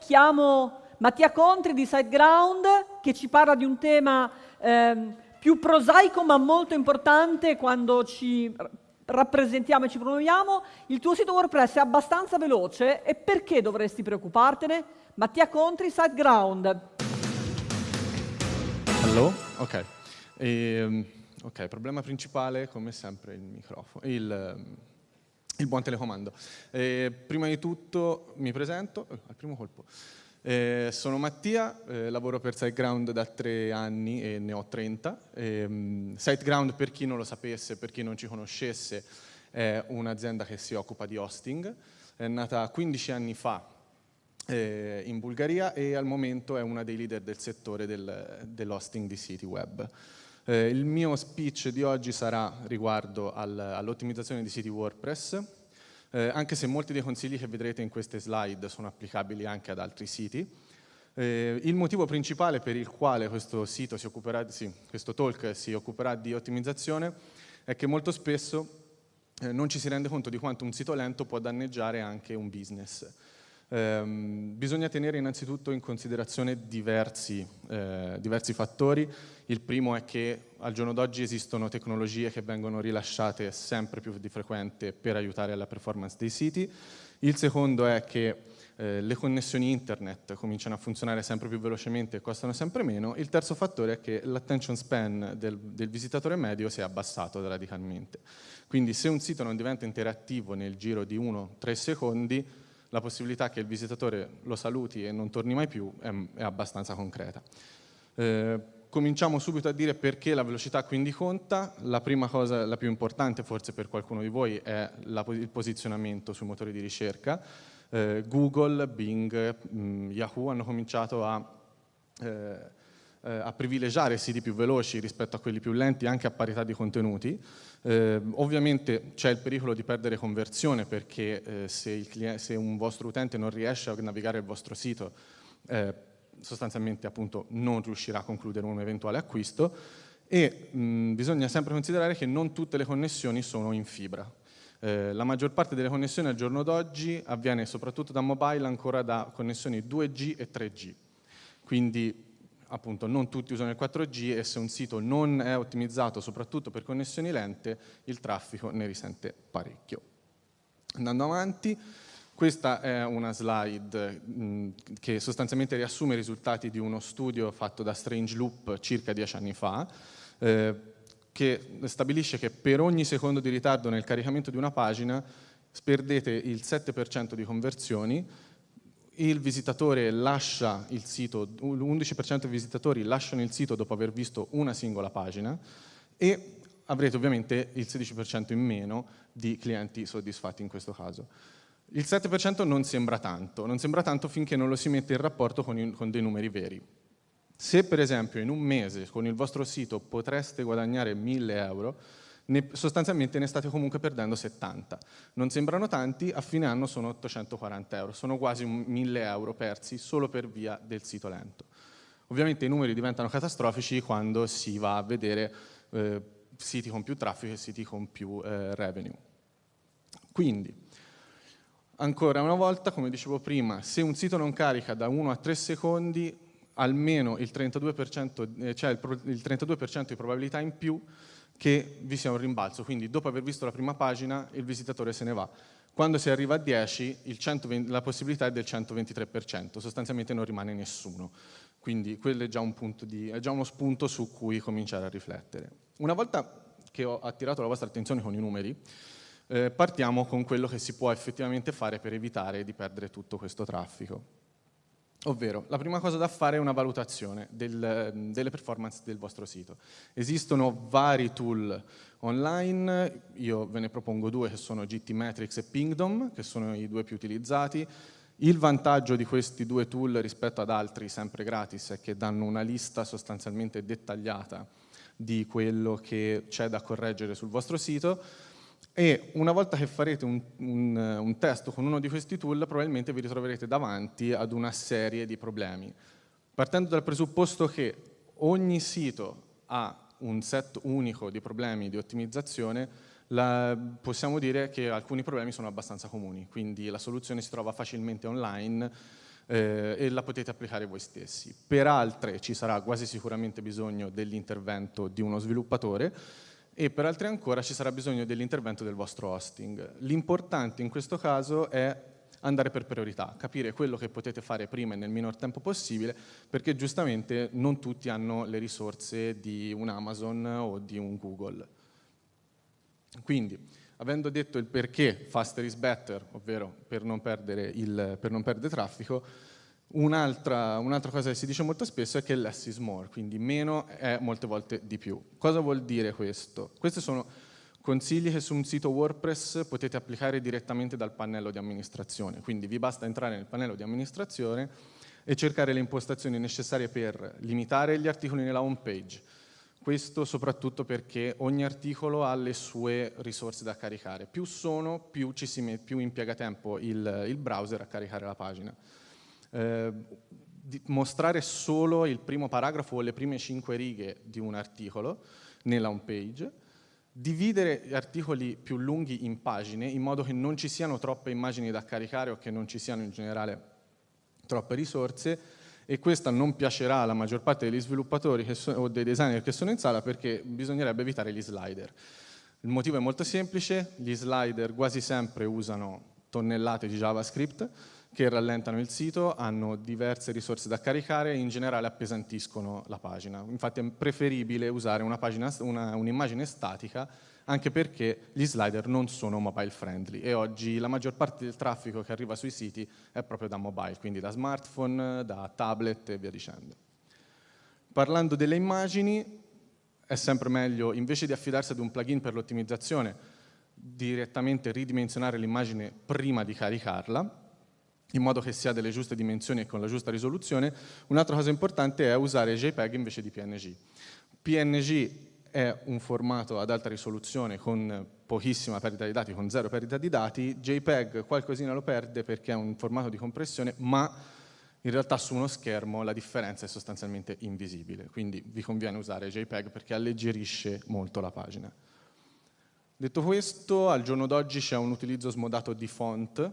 Chiamo Mattia Contri di SiteGround che ci parla di un tema ehm, più prosaico ma molto importante quando ci rappresentiamo e ci promuoviamo. Il tuo sito WordPress è abbastanza veloce e perché dovresti preoccupartene? Mattia Contri, SiteGround. Hello? Ok. E, ehm, ok, problema principale come sempre il microfono, il, ehm, il buon telecomando. E, prima di tutto mi presento, eh, al primo colpo. Eh, sono Mattia, eh, lavoro per SiteGround da tre anni e ne ho 30. Eh, SiteGround, per chi non lo sapesse, per chi non ci conoscesse, è un'azienda che si occupa di hosting. È nata 15 anni fa eh, in Bulgaria e al momento è una dei leader del settore del, dell'hosting di siti web. Eh, il mio speech di oggi sarà riguardo al, all'ottimizzazione di siti WordPress, eh, anche se molti dei consigli che vedrete in queste slide sono applicabili anche ad altri siti. Eh, il motivo principale per il quale questo sito si occuperà, sì, questo talk si occuperà di ottimizzazione è che molto spesso eh, non ci si rende conto di quanto un sito lento può danneggiare anche un business. Um, bisogna tenere innanzitutto in considerazione diversi, eh, diversi, fattori. Il primo è che al giorno d'oggi esistono tecnologie che vengono rilasciate sempre più di frequente per aiutare alla performance dei siti. Il secondo è che eh, le connessioni internet cominciano a funzionare sempre più velocemente e costano sempre meno. Il terzo fattore è che l'attention span del, del visitatore medio si è abbassato radicalmente. Quindi se un sito non diventa interattivo nel giro di 1-3 secondi, la possibilità che il visitatore lo saluti e non torni mai più è, è abbastanza concreta. Eh, cominciamo subito a dire perché la velocità quindi conta. La prima cosa, la più importante forse per qualcuno di voi, è la, il posizionamento sui motori di ricerca. Eh, Google, Bing, mh, mm, Yahoo hanno cominciato a eh, eh, a privilegiare siti più veloci rispetto a quelli più lenti anche a parità di contenuti. Eh, ovviamente c'è il pericolo di perdere conversione perché eh, se, se, un vostro utente non riesce a navigare il vostro sito eh, sostanzialmente appunto non riuscirà a concludere un eventuale acquisto e mh, bisogna sempre considerare che non tutte le connessioni sono in fibra. Eh, la maggior parte delle connessioni al giorno d'oggi avviene soprattutto da mobile ancora da connessioni 2G e 3G. Quindi appunto non tutti usano il 4G e se un sito non è ottimizzato soprattutto per connessioni lente, il traffico ne risente parecchio. Andando avanti, questa è una slide mh, che sostanzialmente riassume i risultati di uno studio fatto da Strange Loop circa dieci anni fa, eh, che stabilisce che per ogni secondo di ritardo nel caricamento di una pagina perdete il 7% di conversioni, il visitatore lascia il sito, l'11% dei visitatori lasciano il sito dopo aver visto una singola pagina e avrete ovviamente il 16% in meno di clienti soddisfatti in questo caso. Il 7% non sembra tanto, non sembra tanto finché non lo si mette in rapporto con, i, con dei numeri veri. Se per esempio in un mese con il vostro sito potreste guadagnare 1000 euro, ne, sostanzialmente ne state comunque perdendo 70. Non sembrano tanti, a fine anno sono 840 euro, sono quasi 1000 euro persi solo per via del sito lento. Ovviamente i numeri diventano catastrofici quando si va a vedere eh, siti con più traffico e siti con più eh, revenue. Quindi, ancora una volta, come dicevo prima, se un sito non carica da 1 a 3 secondi, almeno il 32%, eh, cioè il, il 32 di probabilità in più che vi sia un rimbalzo, quindi dopo aver visto la prima pagina il visitatore se ne va. Quando si arriva a 10 120, la possibilità è del 123%, sostanzialmente non rimane nessuno. Quindi quello è già, di, è già uno spunto su cui cominciare a riflettere. Una volta che ho attirato la vostra attenzione con i numeri, eh, partiamo con quello che si può effettivamente fare per evitare di perdere tutto questo traffico. Ovvero, la prima cosa da fare è una valutazione del, delle performance del vostro sito. Esistono vari tool online, io ve ne propongo due che sono GTmetrix e Pingdom, che sono i due più utilizzati. Il vantaggio di questi due tool rispetto ad altri sempre gratis è che danno una lista sostanzialmente dettagliata di quello che c'è da correggere sul vostro sito, e una volta che farete un, un, un, test con uno di questi tool probabilmente vi ritroverete davanti ad una serie di problemi. Partendo dal presupposto che ogni sito ha un set unico di problemi di ottimizzazione, la, possiamo dire che alcuni problemi sono abbastanza comuni, quindi la soluzione si trova facilmente online, eh, e la potete applicare voi stessi. Per altre ci sarà quasi sicuramente bisogno dell'intervento di uno sviluppatore e per altre ancora ci sarà bisogno dell'intervento del vostro hosting. L'importante in questo caso è andare per priorità, capire quello che potete fare prima e nel minor tempo possibile, perché giustamente non tutti hanno le risorse di un Amazon o di un Google. Quindi, avendo detto il perché faster is better, ovvero per non perdere, il, per non perdere traffico, Un'altra, un cosa che si dice molto spesso è che less is more, quindi meno è molte volte di più. Cosa vuol dire questo? Questi sono consigli che su un sito WordPress potete applicare direttamente dal pannello di amministrazione, quindi vi basta entrare nel pannello di amministrazione e cercare le impostazioni necessarie per limitare gli articoli nella home page. Questo soprattutto perché ogni articolo ha le sue risorse da caricare. Più sono, più, ci si più impiega tempo il, il browser a caricare la pagina eh, mostrare solo il primo paragrafo o le prime cinque righe di un articolo nella home page, dividere articoli più lunghi in pagine in modo che non ci siano troppe immagini da caricare o che non ci siano in generale troppe risorse e questa non piacerà alla maggior parte degli sviluppatori so, o dei designer che sono in sala perché bisognerebbe evitare gli slider. Il motivo è molto semplice, gli slider quasi sempre usano tonnellate di JavaScript, che rallentano il sito, hanno diverse risorse da caricare e in generale appesantiscono la pagina. Infatti è preferibile usare un'immagine un statica anche perché gli slider non sono mobile friendly e oggi la maggior parte del traffico che arriva sui siti è proprio da mobile, quindi da smartphone, da tablet e via dicendo. Parlando delle immagini, è sempre meglio, invece di affidarsi ad un plugin per l'ottimizzazione, direttamente ridimensionare l'immagine prima di caricarla, in modo che sia delle giuste dimensioni e con la giusta risoluzione. Un'altra cosa importante è usare JPEG invece di PNG. PNG è un formato ad alta risoluzione con pochissima perdita di dati, con zero perdita di dati, JPEG qualcosina lo perde perché è un formato di compressione, ma in realtà su uno schermo la differenza è sostanzialmente invisibile, quindi vi conviene usare JPEG perché alleggerisce molto la pagina. Detto questo, al giorno d'oggi c'è un utilizzo smodato di font,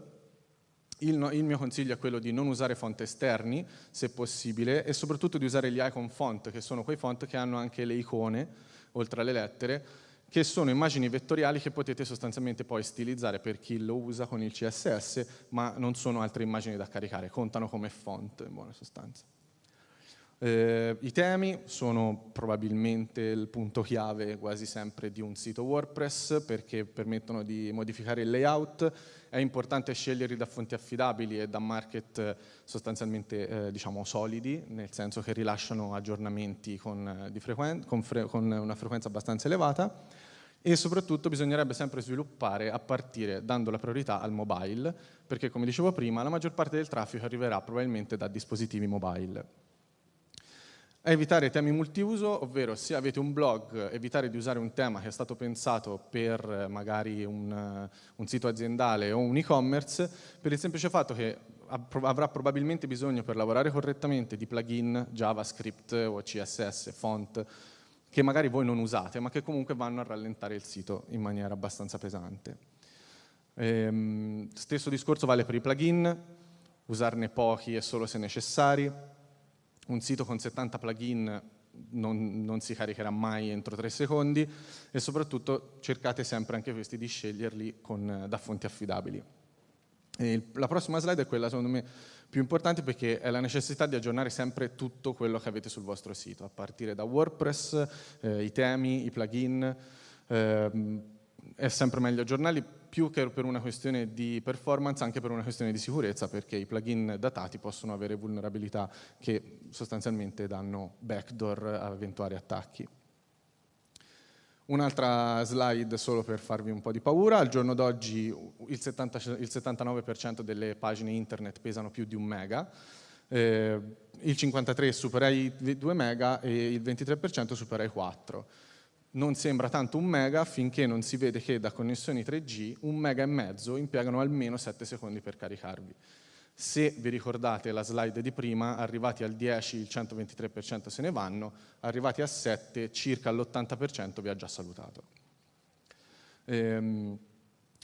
il, il, mio consiglio è quello di non usare font esterni, se possibile, e soprattutto di usare gli icon font, che sono quei font che hanno anche le icone, oltre alle lettere, che sono immagini vettoriali che potete sostanzialmente poi stilizzare per chi lo usa con il CSS, ma non sono altre immagini da caricare, contano come font in buona sostanza. Eh, I temi sono probabilmente il punto chiave quasi sempre di un sito WordPress perché permettono di modificare il layout, è importante sceglierli da fonti affidabili e da market eh, sostanzialmente eh, diciamo solidi, nel senso che rilasciano aggiornamenti con, eh, con, con una frequenza abbastanza elevata. E soprattutto bisognerebbe sempre sviluppare a partire dando la priorità al mobile, perché come dicevo prima la maggior parte del traffico arriverà probabilmente da dispositivi mobile evitare temi multiuso, ovvero se avete un blog, evitare di usare un tema che è stato pensato per eh, magari un, eh, un sito aziendale o un e-commerce, per il semplice fatto che avrà probabilmente bisogno per lavorare correttamente di plugin, JavaScript o CSS, font, che magari voi non usate, ma che comunque vanno a rallentare il sito in maniera abbastanza pesante. Ehm, stesso discorso vale per i plugin, usarne pochi e solo se necessari, un sito con 70 plugin non, non, si caricherà mai entro 3 secondi e soprattutto cercate sempre anche questi di sceglierli con, da fonti affidabili. Il, la prossima slide è quella secondo me più importante perché è la necessità di aggiornare sempre tutto quello che avete sul vostro sito, a partire da WordPress, eh, i temi, i plugin, eh, è sempre meglio aggiornarli più che per una questione di performance, anche per una questione di sicurezza, perché i plugin datati possono avere vulnerabilità che sostanzialmente danno backdoor a eventuali attacchi. Un'altra slide solo per farvi un po' di paura, al giorno d'oggi il, 70, il 79% delle pagine internet pesano più di un mega, eh, il 53% supera i 2 mega e il 23% supera i 4 non sembra tanto un mega finché non si vede che da connessioni 3G un mega e mezzo impiegano almeno 7 secondi per caricarvi. Se vi ricordate la slide di prima, arrivati al 10 il 123% se ne vanno, arrivati a 7 circa l'80% vi ha già salutato. Ehm,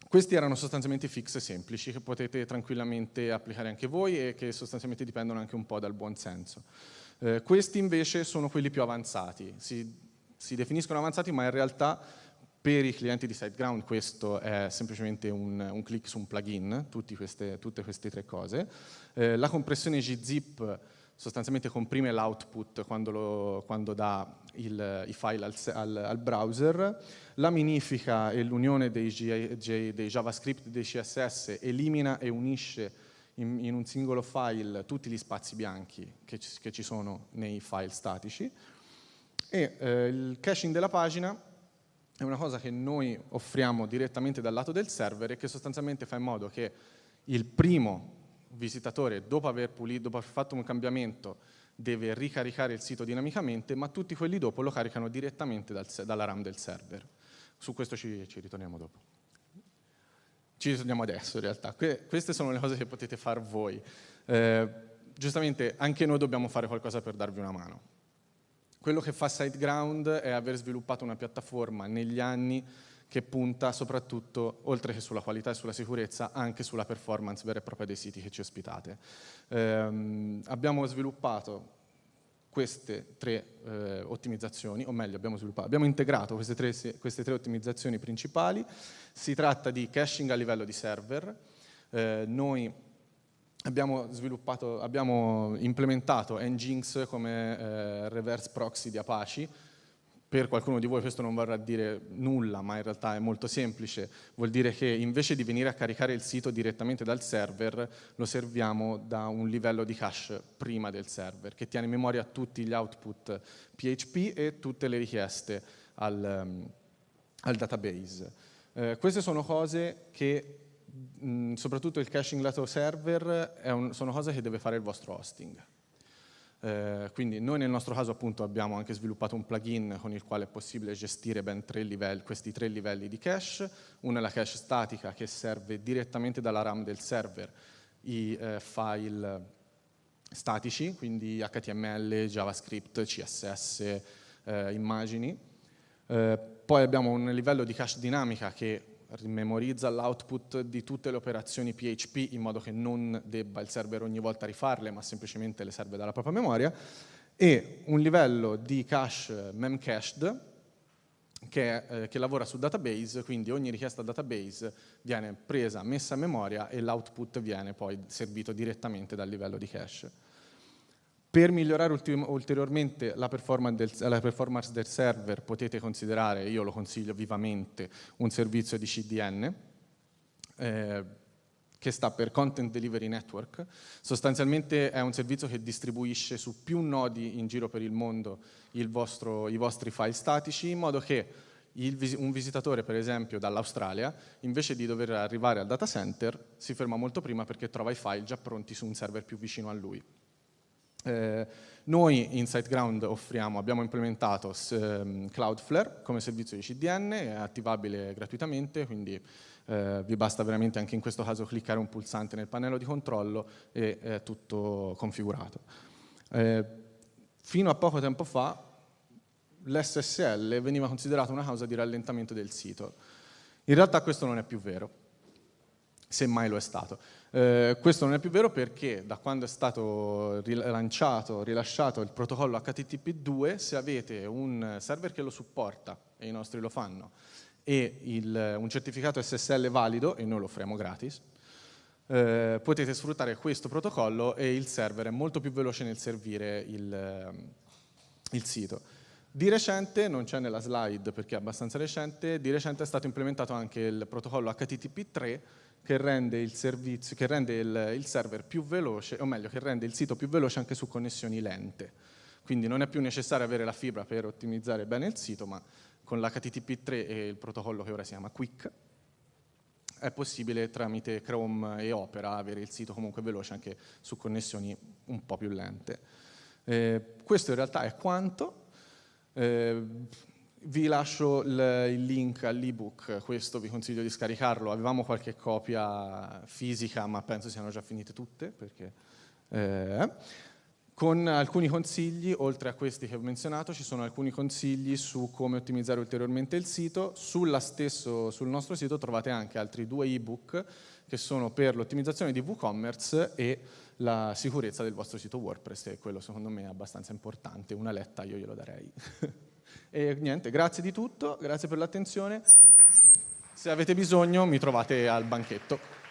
questi erano sostanzialmente fix semplici che potete tranquillamente applicare anche voi e che sostanzialmente dipendono anche un po' dal buon senso. Eh, questi invece sono quelli più avanzati, si, si, definiscono avanzati ma in realtà per i clienti di SiteGround questo è semplicemente un, un click su un plugin, queste, tutte queste tre cose. Eh, la compressione gzip sostanzialmente comprime l'output quando, quando, dà il, i file al, al, al, browser, la minifica e l'unione dei, dei, JavaScript e dei CSS elimina e unisce in, in, un singolo file tutti gli spazi bianchi che ci, che ci sono nei file statici e eh, il caching della pagina è una cosa che noi offriamo direttamente dal lato del server e che sostanzialmente fa in modo che il primo visitatore, dopo aver, pulito, dopo aver fatto un cambiamento, deve ricaricare il sito dinamicamente, ma tutti quelli dopo lo caricano direttamente dal, dalla RAM del server. Su questo ci, ci, ritorniamo dopo. Ci ritorniamo adesso in realtà. Que queste sono le cose che potete fare voi. Eh, giustamente anche noi dobbiamo fare qualcosa per darvi una mano. Quello che fa SiteGround è aver sviluppato una piattaforma negli anni che punta soprattutto, oltre che sulla qualità e sulla sicurezza, anche sulla performance vera e propria dei siti che ci ospitate. Eh, abbiamo sviluppato queste tre eh, ottimizzazioni, o meglio abbiamo, abbiamo integrato queste tre, queste tre, ottimizzazioni principali. Si tratta di caching a livello di server. Eh, noi abbiamo, abbiamo implementato Nginx come eh, reverse proxy di Apache, per qualcuno di voi questo non vorrà dire nulla, ma in realtà è molto semplice, vuol dire che invece di venire a caricare il sito direttamente dal server, lo serviamo da un livello di cache prima del server, che tiene in memoria tutti gli output PHP e tutte le richieste al, um, al database. Eh, queste sono cose che, mh, soprattutto il caching lato server, un, sono cose che deve fare il vostro hosting. Eh, quindi noi nel nostro caso appunto abbiamo anche sviluppato un plugin con il quale è possibile gestire ben tre livelli, questi tre livelli di cache. Una è la cache statica che serve direttamente dalla RAM del server i eh, file statici, quindi HTML, JavaScript, CSS, eh, immagini. Eh, poi abbiamo un livello di cache dinamica che memorizza l'output di tutte le operazioni PHP in modo che non debba il server ogni volta rifarle, ma semplicemente le serve dalla propria memoria, e un livello di cache memcached che, eh, che lavora su database, quindi ogni richiesta database viene presa, messa a memoria e l'output viene poi servito direttamente dal livello di cache. Per migliorare ulteriormente la performance, del, la performance, del, server potete considerare, io lo consiglio vivamente, un servizio di CDN eh, che sta per Content Delivery Network. Sostanzialmente è un servizio che distribuisce su più nodi in giro per il mondo il vostro, i vostri file statici in modo che il, un visitatore, per esempio, dall'Australia, invece di dover arrivare al data center, si ferma molto prima perché trova i file già pronti su un server più vicino a lui. Eh, noi in SiteGround offriamo, abbiamo implementato um, Cloudflare come servizio di CDN, è attivabile gratuitamente, quindi eh, vi basta veramente anche in questo caso cliccare un pulsante nel pannello di controllo e è tutto configurato. Eh, fino a poco tempo fa l'SSL veniva considerato una causa di rallentamento del sito. In realtà questo non è più vero, se mai lo è stato. Eh, questo non è più vero perché da quando è stato rilanciato, rilasciato il protocollo HTTP2, se avete un server che lo supporta, e i nostri lo fanno, e il, un certificato SSL valido, e noi lo offriamo gratis, eh, potete sfruttare questo protocollo e il server è molto più veloce nel servire il, il sito. Di recente, non c'è nella slide perché è abbastanza recente, di recente è stato implementato anche il protocollo HTTP3 che rende il, servizio, che rende il, il server più veloce, o meglio, che rende il sito più veloce anche su connessioni lente. Quindi non è più necessario avere la fibra per ottimizzare bene il sito, ma con l'HTTP3 e il protocollo che ora si chiama Quick, è possibile tramite Chrome e Opera avere il sito comunque veloce anche su connessioni un po' più lente. Eh, questo in realtà è quanto. Eh, vi lascio il, il link all'ebook, questo vi consiglio di scaricarlo, avevamo qualche copia fisica ma penso siano già finite tutte perché... Eh, con alcuni consigli, oltre a questi che ho menzionato, ci sono alcuni consigli su come ottimizzare ulteriormente il sito. Stesso, sul nostro sito trovate anche altri due ebook che sono per l'ottimizzazione di WooCommerce e la sicurezza del vostro sito WordPress, e quello secondo me è abbastanza importante, una letta io glielo darei. e niente, grazie di tutto, grazie per l'attenzione. Se avete bisogno mi trovate al banchetto.